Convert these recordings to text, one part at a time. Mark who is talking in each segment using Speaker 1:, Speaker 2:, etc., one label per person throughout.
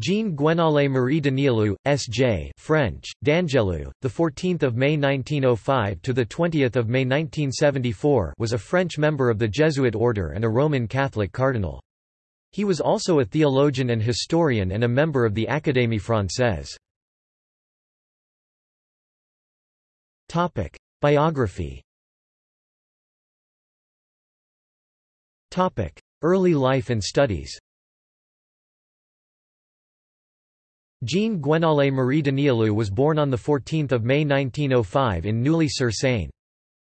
Speaker 1: Jean Gwenole Marie Danielou, S.J. French, D'Angelou, the 14th of May 1905 to the 20th of May 1974, was a French member of the Jesuit order and a Roman Catholic cardinal. He was also a theologian and historian and a member of the Académie Française. Topic: Biography. Topic: Early life and studies. Jean Gwenole Marie Danielou was born on 14 May 1905 in Neuilly-sur-Seine.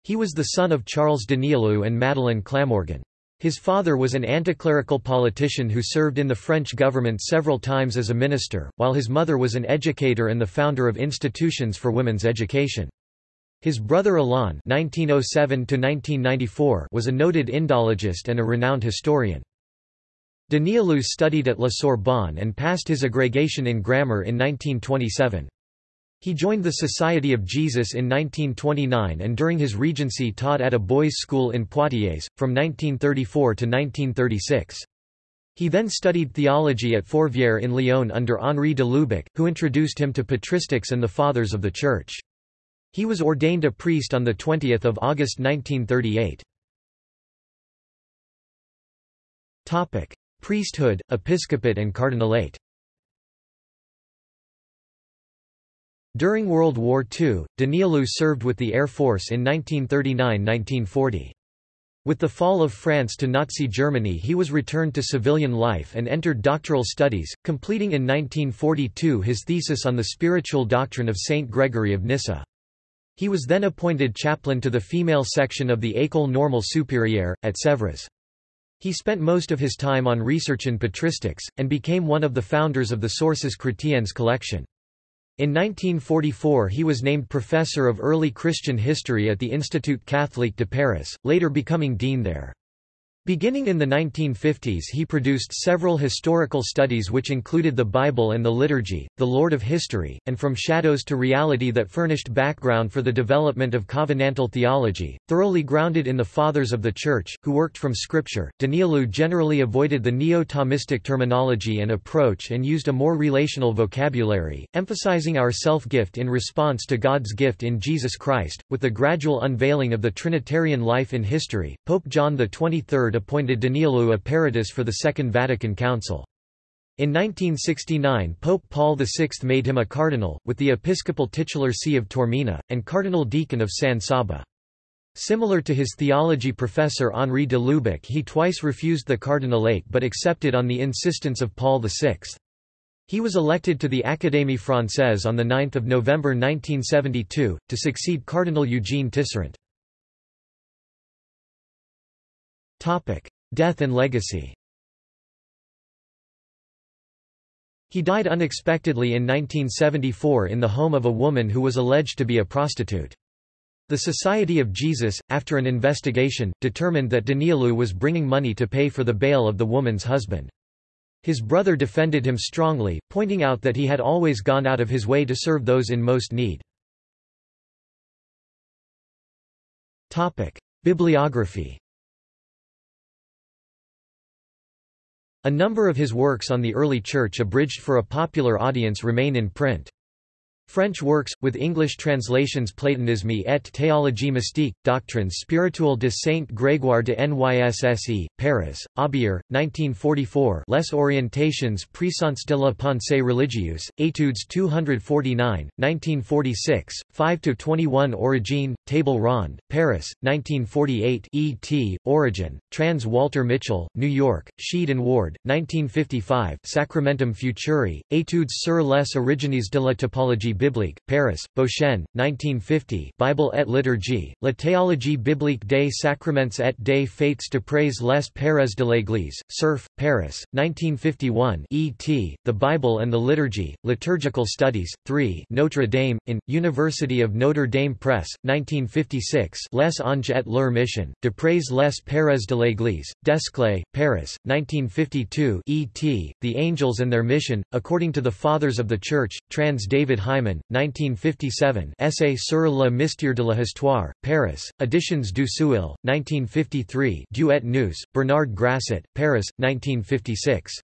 Speaker 1: He was the son of Charles Danielou and Madeleine Clamorgan. His father was an anticlerical politician who served in the French government several times as a minister, while his mother was an educator and the founder of institutions for women's education. His brother Alain (1907–1994) was a noted Indologist and a renowned historian. Danielou studied at La Sorbonne and passed his agrégation in grammar in 1927. He joined the Society of Jesus in 1929 and during his regency taught at a boys' school in Poitiers, from 1934 to 1936. He then studied theology at Fourvière in Lyon under Henri de Lubac, who introduced him to patristics and the Fathers of the Church. He was ordained a priest on 20 August 1938. Priesthood, episcopate and cardinalate During World War II, Danielou served with the Air Force in 1939–1940. With the fall of France to Nazi Germany he was returned to civilian life and entered doctoral studies, completing in 1942 his thesis on the spiritual doctrine of Saint Gregory of Nyssa. He was then appointed chaplain to the female section of the École Normale Supérieure, at Sèvres. He spent most of his time on research in patristics, and became one of the founders of the Sources Chrétiennes collection. In 1944 he was named Professor of Early Christian History at the Institut Catholique de Paris, later becoming dean there. Beginning in the 1950s he produced several historical studies which included the Bible and the Liturgy, The Lord of History, and From Shadows to Reality that furnished background for the development of covenantal theology, thoroughly grounded in the Fathers of the Church, who worked from Scripture. Danielou generally avoided the neo-Thomistic terminology and approach and used a more relational vocabulary, emphasizing our self-gift in response to God's gift in Jesus Christ. With the gradual unveiling of the Trinitarian life in history, Pope John XXIII appointed Danielou a peritus for the Second Vatican Council. In 1969 Pope Paul VI made him a cardinal, with the episcopal titular see of Taormina, and cardinal deacon of San Saba. Similar to his theology professor Henri de Lubac he twice refused the cardinalate but accepted on the insistence of Paul VI. He was elected to the Académie Française on 9 November 1972, to succeed Cardinal Eugene Tisserant. Death and legacy. He died unexpectedly in 1974 in the home of a woman who was alleged to be a prostitute. The Society of Jesus, after an investigation, determined that Danielou was bringing money to pay for the bail of the woman's husband. His brother defended him strongly, pointing out that he had always gone out of his way to serve those in most need. Bibliography A number of his works on the early Church abridged for a popular audience remain in print. French works, with English translations Platonisme et théologie mystique, Doctrines spirituelles de Saint Grégoire de Nysse, Paris, Aubier, 1944 Les orientations puissantes de la pensée religieuse, Études 249, 1946, 5–21 Origine, Table Ronde, Paris, 1948 E. T., Origen, Trans Walter Mitchell, New York, Sheed and Ward, 1955 Sacramentum Futuri, Études sur les origines de la typologie biblique, Paris, Beauchesne, 1950 Bible et liturgie, la théologie biblique des sacraments et des faits d'après les Pères de l'Église, Cerf, Paris, 1951 E.T., The Bible and the Liturgy, Liturgical Studies, 3 Notre Dame, in, University of Notre Dame Press, 1956 Les Anges et leur mission, d'après les Pères de l'Église, Desclée, Paris, 1952 E.T., The Angels and Their Mission, according to the Fathers of the Church, trans David Hyman 1957 Essai sur le mystère de l'histoire, Paris, Editions du Seuil, 1953 Dieu et nous, Bernard Grasset, Paris, 1956.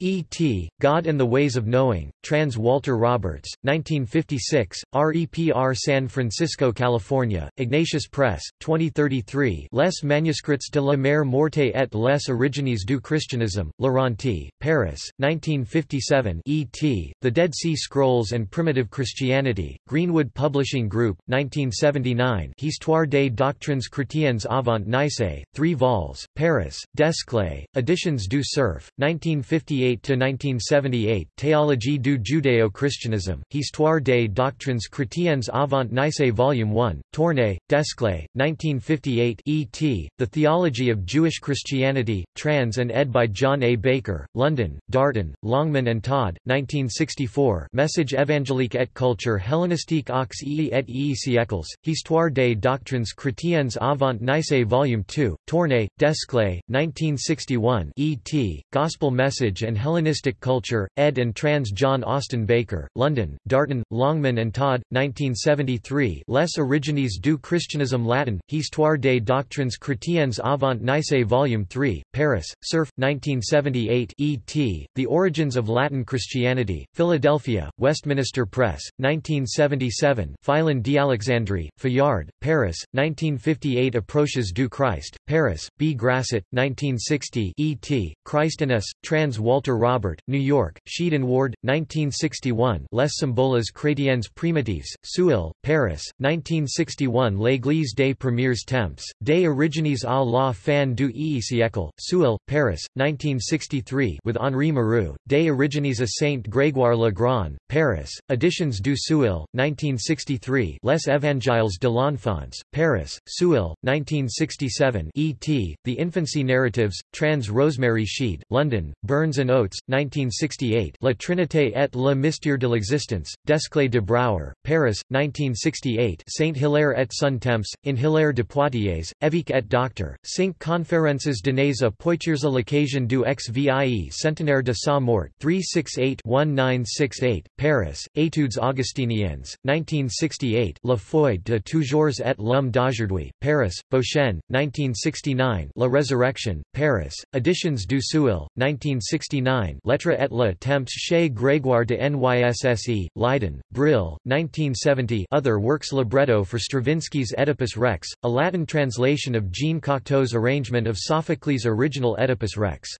Speaker 1: E.T., God and the Ways of Knowing, trans Walter Roberts, 1956, REPR San Francisco, California, Ignatius Press, 2033 Les manuscrits de la Mer Morte et les origines du christianisme, Laurenti, Paris, 1957 E.T., The Dead Sea Scrolls and Primitive Christianity, Greenwood Publishing Group, 1979 Histoire des doctrines chrétiennes avant Nice, 3 vols, Paris, Desclée, Editions du Cerf, 1958 1978 Théologie du judéo-christianisme, Histoire des doctrines chrétiennes avant Nice Volume 1, Tournai, Desclée, 1958 E.T., The Theology of Jewish Christianity, trans and ed by John A. Baker, London, Darton, Longman and Todd, 1964 Message évangélique et culture hellénistique aux ii et ii siècles, Histoire des doctrines chrétiennes avant Nice Volume 2, Tournai, Desclée, 1961 E.T., Gospel Message and Hellenistic Culture, ed. and trans. John Austin Baker, London, Darton, Longman and Todd, 1973 Les origines du christianisme latin, Histoire des doctrines chrétiennes avant Nice Volume 3, Paris, Cerf, 1978 E.T., The Origins of Latin Christianity, Philadelphia, Westminster Press, 1977 Philon d'Alexandrie, Fayard, Paris, 1958 Approches du Christ, Paris, B. Grasset, 1960 E.T., Christ Us, trans. Walter Robert, New York, Sheed and Ward, 1961 Les symboles chrétiennes primitives, Seuil, Paris, 1961 L'Église des premiers temps, des origines à la fin du e siècle, Seuil, Paris, 1963 with Henri Marrou, Des origines à Saint Grégoire le Grand, Paris, Editions du Seuil, 1963 Les Évangiles de l'Enfance, Paris, Seuil, 1967 E.T., The Infancy Narratives, trans Rosemary Sheed, London, Burns and Oates, 1968 La Trinité et le mystère de l'existence, Desclée de Brouwer, Paris, 1968 Saint-Hilaire et son temps, in Hilaire de Poitiers, Évêque et Docteur, Cinq conférences données à Poitiers à l'occasion du XVIE centenaire de sa mort 368-1968, Paris, Études augustiniennes, 1968 La foi de toujours et l'homme d'aujourd'hui, Paris, Beauchesne, 1969 La Résurrection, Paris, Editions du Seuil, 1969 1969 L'être et le temps chez Grégoire de Nysse, Leiden, Brill, 1970 Other works Libretto for Stravinsky's Oedipus Rex, a Latin translation of Jean Cocteau's arrangement of Sophocles' original Oedipus Rex.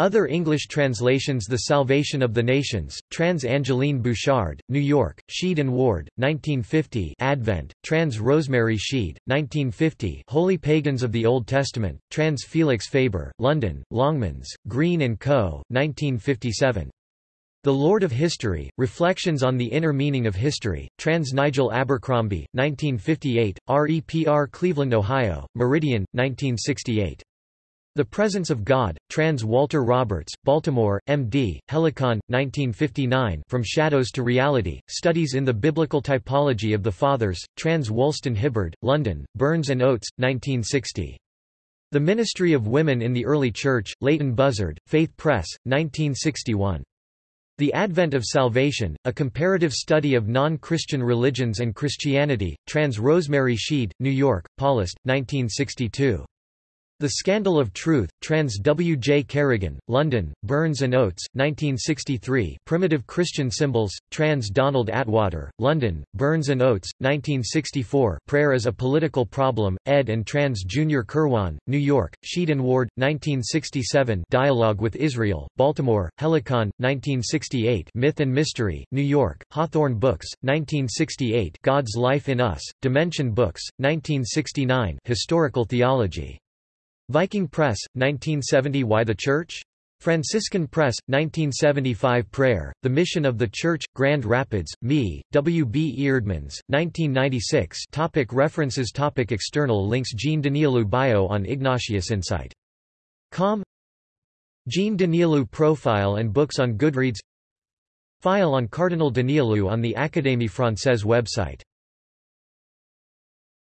Speaker 1: Other English translations The Salvation of the Nations, trans Angeline Bouchard, New York, Sheed and Ward, 1950 Advent, trans Rosemary Sheed, 1950 Holy Pagans of the Old Testament, trans Felix Faber, London, Longmans, Green & Co., 1957. The Lord of History, Reflections on the Inner Meaning of History, trans Nigel Abercrombie, 1958, REPR Cleveland, Ohio, Meridian, 1968. The Presence of God, trans Walter Roberts, Baltimore, M.D., Helicon, 1959 From Shadows to Reality, Studies in the Biblical Typology of the Fathers, trans Wulstan Hibberd, London, Burns and Oates, 1960. The Ministry of Women in the Early Church, Leighton Buzzard, Faith Press, 1961. The Advent of Salvation, A Comparative Study of Non-Christian Religions and Christianity, trans Rosemary Sheed, New York, Paulist, 1962. The Scandal of Truth, trans W. J. Kerrigan, London, Burns and Oates, 1963 Primitive Christian Symbols, trans Donald Attwater, London, Burns and Oates, 1964 Prayer as a Political Problem, ed. and trans Junior Kirwan, New York, Sheed and Ward, 1967 Dialogue with Israel, Baltimore, Helicon, 1968 Myth and Mystery, New York, Hawthorn Books, 1968 God's Life in Us, Dimension Books, 1969 Historical Theology Viking Press, 1970 Why the Church? Franciscan Press, 1975 Prayer, The Mission of the Church, Grand Rapids, Me, W. B. Eerdmans, 1996 topic References topic External links Jean Danielou Bio on Ignatius Insight. Com Jean Danielou Profile and books on Goodreads File on Cardinal Danielou on the Académie Française website